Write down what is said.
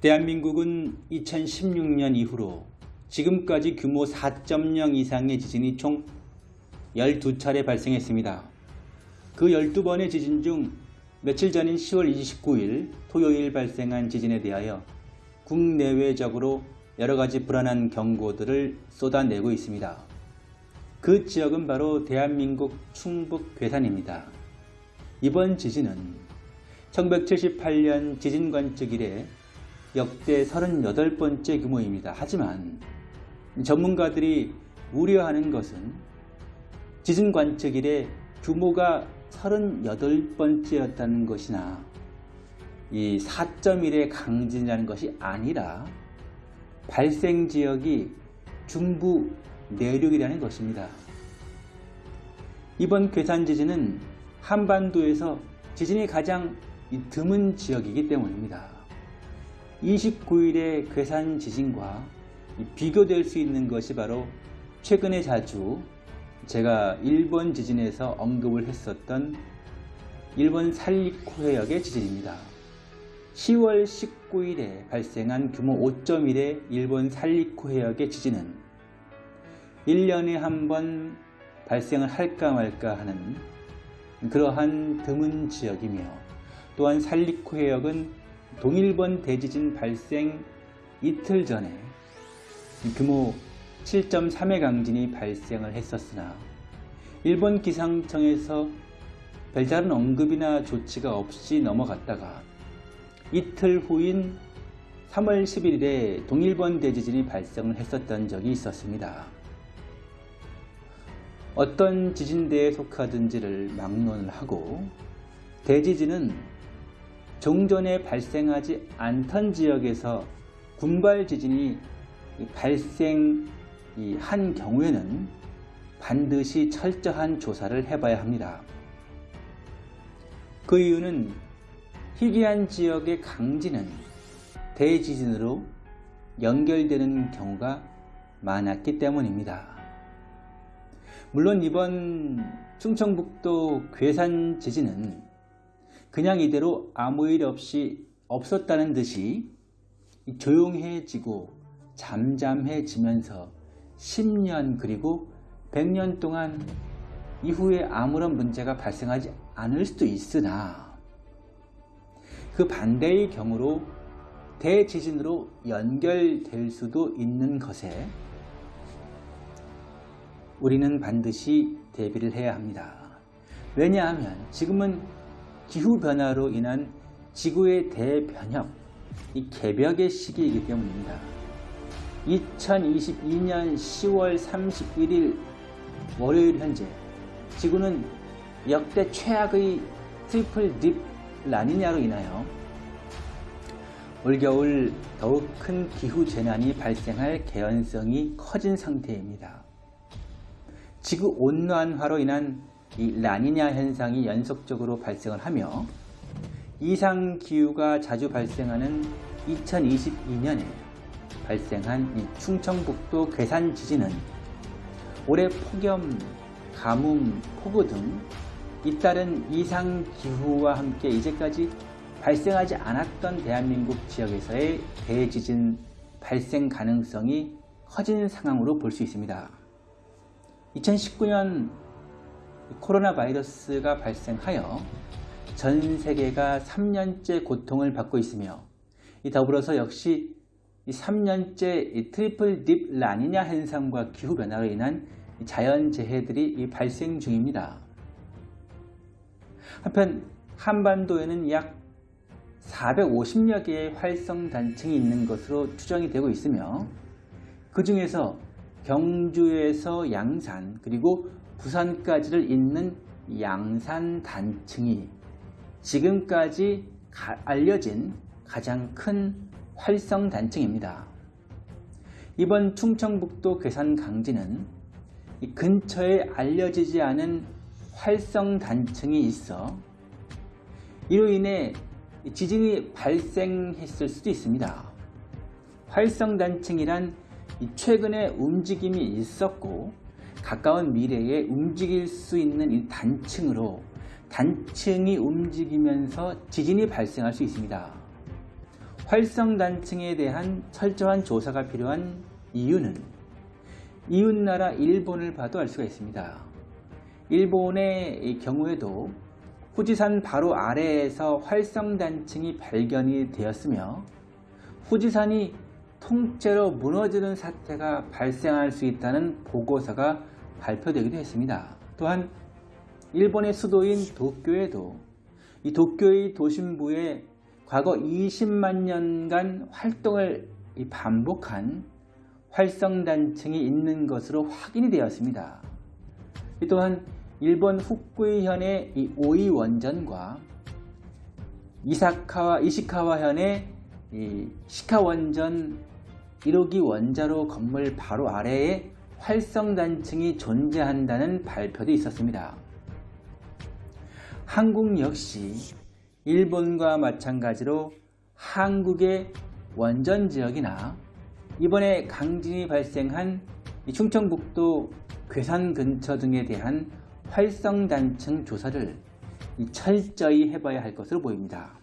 대한민국은 2016년 이후로 지금까지 규모 4.0 이상의 지진이 총 12차례 발생했습니다. 그 12번의 지진 중 며칠 전인 10월 29일 토요일 발생한 지진에 대하여 국내외적으로 여러가지 불안한 경고들을 쏟아내고 있습니다. 그 지역은 바로 대한민국 충북 괴산입니다. 이번 지진은 1978년 지진 관측 이래 역대 38번째 규모입니다. 하지만 전문가들이 우려하는 것은 지진 관측 이래 규모가 38번째였다는 것이나 이 4.1의 강진이라는 것이 아니라 발생 지역이 중부 내륙이라는 것입니다. 이번 괴산 지진은 한반도에서 지진이 가장 드문 지역이기 때문입니다. 29일의 괴산 지진과 비교될 수 있는 것이 바로 최근에 자주 제가 일본 지진에서 언급을 했었던 일본 살리쿠 해역의 지진입니다. 10월 19일에 발생한 규모 5.1의 일본 살리쿠 해역의 지진은 1년에 한 번 발생을 할까 말까 하는 그러한 드문 지역이며 또한 살리쿠 해역은 동일본 대지진 발생 이틀 전에 규모 7.3의 강진이 발생을 했었으나 일본 기상청에서 별다른 언급이나 조치가 없이 넘어갔다가 이틀 후인 3월 11일에 동일본 대지진이 발생을 했었던 적이 있었습니다. 어떤 지진대에 속하든지를 막론을 하고 대지진은 종전에 발생하지 않던 지역에서 군발 지진이 발생한 경우에는 반드시 철저한 조사를 해봐야 합니다. 그 이유는 희귀한 지역의 강진은 대지진으로 연결되는 경우가 많았기 때문입니다. 물론 이번 충청북도 괴산 지진은 그냥 이대로 아무 일 없이 없었다는 듯이 조용해지고 잠잠해지면서 10년 그리고 100년 동안 이후에 아무런 문제가 발생하지 않을 수도 있으나 그 반대의 경우로 대지진으로 연결될 수도 있는 것에 우리는 반드시 대비를 해야 합니다. 왜냐하면 지금은 기후변화로 인한 지구의 대변혁, 이 개벽의 시기이기 때문입니다. 2022년 10월 31일 월요일 현재 지구는 역대 최악의 triple dip 라니냐로 인하여 올겨울 더욱 큰 기후 재난이 발생할 개연성이 커진 상태입니다. 지구 온난화로 인한 이 라니냐 현상이 연속적으로 발생을 하며 이상 기후가 자주 발생하는 2022년에 발생한 이 충청북도 괴산 지진은 올해 폭염, 가뭄, 폭우 등 잇따른 이상 기후와 함께 이제까지 발생하지 않았던 대한민국 지역에서의 대지진 발생 가능성이 커진 상황으로 볼 수 있습니다. 2019년 코로나 바이러스가 발생하여 전 세계가 3년째 고통을 받고 있으며 더불어서 역시 3년째 triple dip 라니냐 현상과 기후변화로 인한 자연재해들이 발생 중입니다. 한편 한반도에는 약 450여 개의 활성단층이 있는 것으로 추정이 되고 있으며 그 중에서 경주에서 양산 그리고 부산까지를 잇는 양산 단층이 지금까지 알려진 가장 큰 활성 단층입니다. 이번 충청북도 괴산 강진은 근처에 알려지지 않은 활성 단층이 있어 이로 인해 지진이 발생했을 수도 있습니다. 활성 단층이란 최근에 움직임이 있었고 가까운 미래에 움직일 수 있는 이 단층으로 단층이 움직이면서 지진이 발생할 수 있습니다. 활성단층에 대한 철저한 조사가 필요한 이유는 이웃나라 일본을 봐도 알 수가 있습니다. 일본의 경우에도 후지산 바로 아래에서 활성단층이 발견이 되었으며 후지산이 통째로 무너지는 사태가 발생할 수 있다는 보고서가 발표되기도 했습니다. 또한 일본의 수도인 도쿄에도 이 도쿄의 도심부에 과거 20만 년간 활동을 반복한 활성단층이 있는 것으로 확인이 되었습니다. 또한 일본 후쿠이현의 이 오이 원전과 이사카와 이시카와현의 이 시카 원전 1호기 원자로 건물 바로 아래에 활성단층이 존재한다는 발표도 있었습니다. 한국 역시 일본과 마찬가지로 한국의 원전 지역이나 이번에 강진이 발생한 충청북도 괴산 근처 등에 대한 활성단층 조사를 철저히 해봐야 할 것으로 보입니다.